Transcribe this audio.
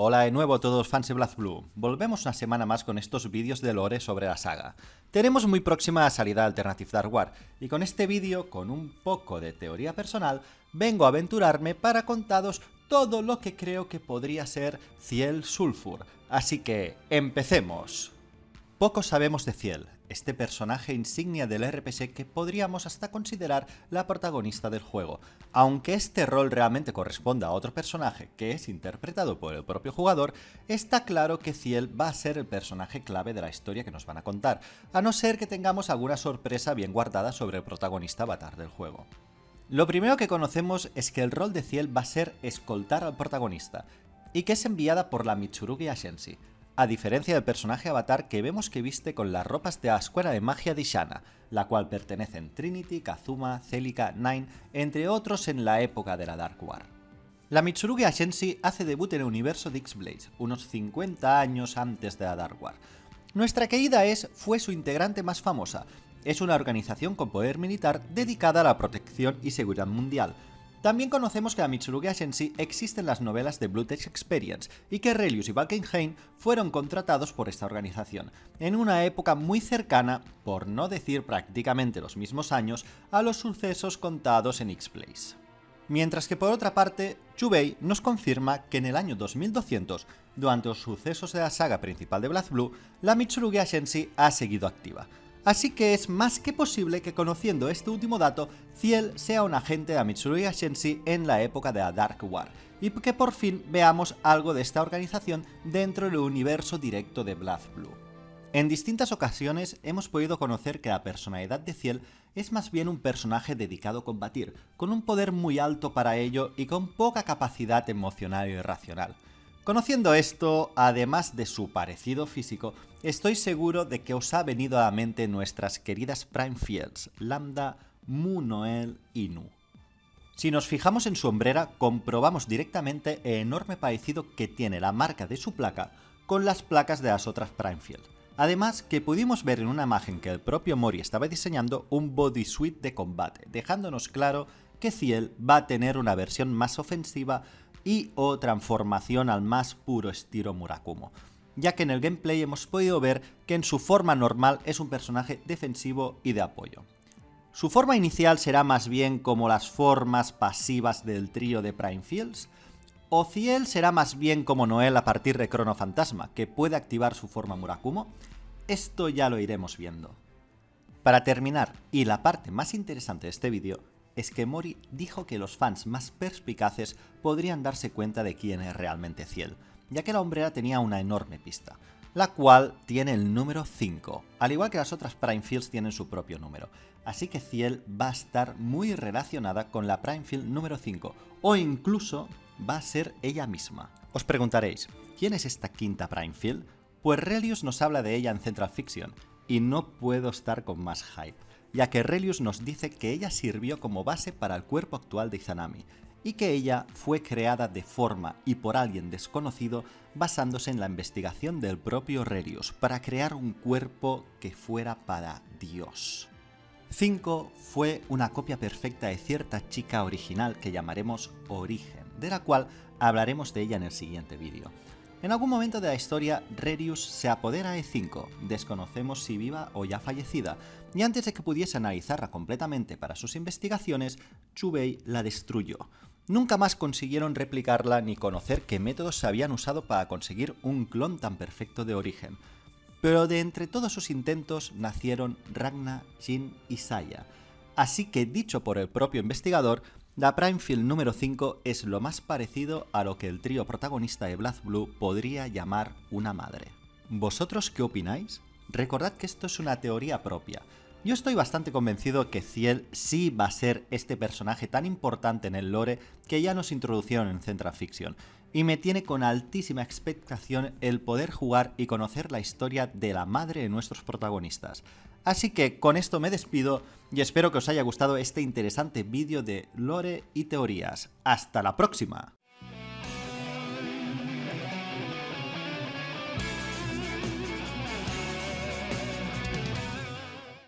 Hola de nuevo a todos fans de BlazBlue. Volvemos una semana más con estos vídeos de lore sobre la saga. Tenemos muy próxima a salida Alternative Dark War, y con este vídeo, con un poco de teoría personal, vengo a aventurarme para contaros todo lo que creo que podría ser Ciel Sulfur. Así que, empecemos. Poco sabemos de Ciel, este personaje insignia del RPG que podríamos hasta considerar la protagonista del juego, aunque este rol realmente corresponda a otro personaje que es interpretado por el propio jugador, está claro que Ciel va a ser el personaje clave de la historia que nos van a contar, a no ser que tengamos alguna sorpresa bien guardada sobre el protagonista avatar del juego. Lo primero que conocemos es que el rol de Ciel va a ser escoltar al protagonista, y que es enviada por la Mitsurugi Ashensi, a diferencia del personaje avatar que vemos que viste con las ropas de la Escuela de Magia de Shana, la cual pertenecen Trinity, Kazuma, Celica, Nine, entre otros en la época de la Dark War. La Mitsurugi Ashensi hace debut en el universo de X-Blaze, unos 50 años antes de la Dark War. Nuestra querida es fue su integrante más famosa, es una organización con poder militar dedicada a la protección y seguridad mundial, también conocemos que la Mitsurugi Ashensi existe en las novelas de Blue Experience y que Relius y Valkenhayn fueron contratados por esta organización, en una época muy cercana, por no decir prácticamente los mismos años, a los sucesos contados en X-Place. Mientras que por otra parte, Chubei nos confirma que en el año 2200, durante los sucesos de la saga principal de BlazBlue, la Mitsurugi Ashensi ha seguido activa, Así que es más que posible que conociendo este último dato, Ciel sea un agente de Mitsurugi Shensi en la época de la Dark War, y que por fin veamos algo de esta organización dentro del universo directo de BlazBlue. En distintas ocasiones hemos podido conocer que la personalidad de Ciel es más bien un personaje dedicado a combatir, con un poder muy alto para ello y con poca capacidad emocional y racional. Conociendo esto, además de su parecido físico, estoy seguro de que os ha venido a la mente nuestras queridas Prime Fields, Lambda, Mu Noel y Nu. Si nos fijamos en su hombrera, comprobamos directamente el enorme parecido que tiene la marca de su placa con las placas de las otras Primefield. Además, que pudimos ver en una imagen que el propio Mori estaba diseñando un bodysuit de combate, dejándonos claro que Ciel va a tener una versión más ofensiva y o transformación al más puro estilo Murakumo, ya que en el gameplay hemos podido ver que en su forma normal es un personaje defensivo y de apoyo. Su forma inicial será más bien como las formas pasivas del trío de Prime Fields, o Ciel será más bien como Noel a partir de Chrono Fantasma, que puede activar su forma Murakumo, esto ya lo iremos viendo. Para terminar, y la parte más interesante de este vídeo, es que Mori dijo que los fans más perspicaces podrían darse cuenta de quién es realmente Ciel, ya que la hombrera tenía una enorme pista, la cual tiene el número 5, al igual que las otras Primefields tienen su propio número, así que Ciel va a estar muy relacionada con la Primefield número 5, o incluso va a ser ella misma. Os preguntaréis, ¿quién es esta quinta Primefield? Pues Relius nos habla de ella en Central Fiction, y no puedo estar con más hype ya que Relius nos dice que ella sirvió como base para el cuerpo actual de Izanami, y que ella fue creada de forma y por alguien desconocido basándose en la investigación del propio Relius para crear un cuerpo que fuera para Dios. 5 fue una copia perfecta de cierta chica original que llamaremos Origen, de la cual hablaremos de ella en el siguiente vídeo. En algún momento de la historia, Relius se apodera de 5, desconocemos si viva o ya fallecida, y antes de que pudiese analizarla completamente para sus investigaciones, Chubei la destruyó. Nunca más consiguieron replicarla ni conocer qué métodos se habían usado para conseguir un clon tan perfecto de origen. Pero de entre todos sus intentos nacieron Ragna, Jin y Saya. Así que dicho por el propio investigador, la Primefield número 5 es lo más parecido a lo que el trío protagonista de BlazBlue podría llamar una madre. ¿Vosotros qué opináis? Recordad que esto es una teoría propia. Yo estoy bastante convencido que Ciel sí va a ser este personaje tan importante en el lore que ya nos introducieron en Central Fiction, y me tiene con altísima expectación el poder jugar y conocer la historia de la madre de nuestros protagonistas. Así que con esto me despido y espero que os haya gustado este interesante vídeo de lore y teorías. ¡Hasta la próxima!